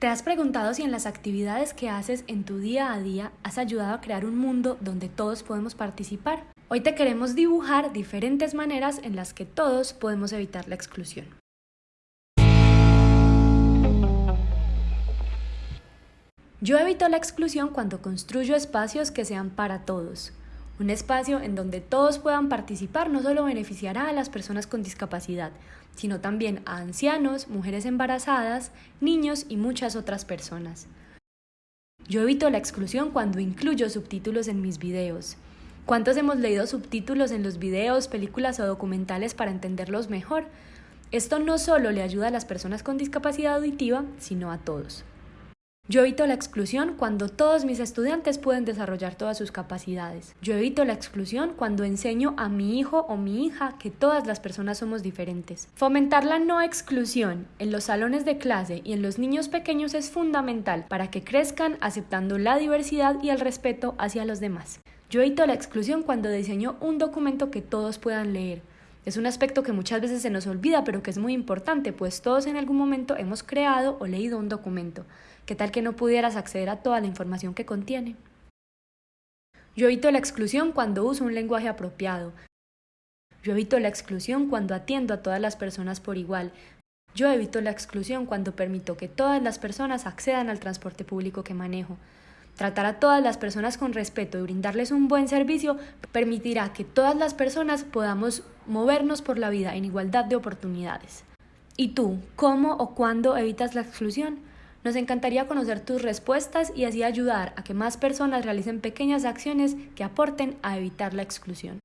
¿Te has preguntado si en las actividades que haces en tu día a día has ayudado a crear un mundo donde todos podemos participar? Hoy te queremos dibujar diferentes maneras en las que todos podemos evitar la exclusión. Yo evito la exclusión cuando construyo espacios que sean para todos, un espacio en donde todos puedan participar no solo beneficiará a las personas con discapacidad, sino también a ancianos, mujeres embarazadas, niños y muchas otras personas. Yo evito la exclusión cuando incluyo subtítulos en mis videos. ¿Cuántos hemos leído subtítulos en los videos, películas o documentales para entenderlos mejor? Esto no solo le ayuda a las personas con discapacidad auditiva, sino a todos. Yo evito la exclusión cuando todos mis estudiantes pueden desarrollar todas sus capacidades. Yo evito la exclusión cuando enseño a mi hijo o mi hija que todas las personas somos diferentes. Fomentar la no exclusión en los salones de clase y en los niños pequeños es fundamental para que crezcan aceptando la diversidad y el respeto hacia los demás. Yo evito la exclusión cuando diseño un documento que todos puedan leer. Es un aspecto que muchas veces se nos olvida, pero que es muy importante, pues todos en algún momento hemos creado o leído un documento. ¿Qué tal que no pudieras acceder a toda la información que contiene? Yo evito la exclusión cuando uso un lenguaje apropiado. Yo evito la exclusión cuando atiendo a todas las personas por igual. Yo evito la exclusión cuando permito que todas las personas accedan al transporte público que manejo. Tratar a todas las personas con respeto y brindarles un buen servicio permitirá que todas las personas podamos movernos por la vida en igualdad de oportunidades. ¿Y tú, cómo o cuándo evitas la exclusión? Nos encantaría conocer tus respuestas y así ayudar a que más personas realicen pequeñas acciones que aporten a evitar la exclusión.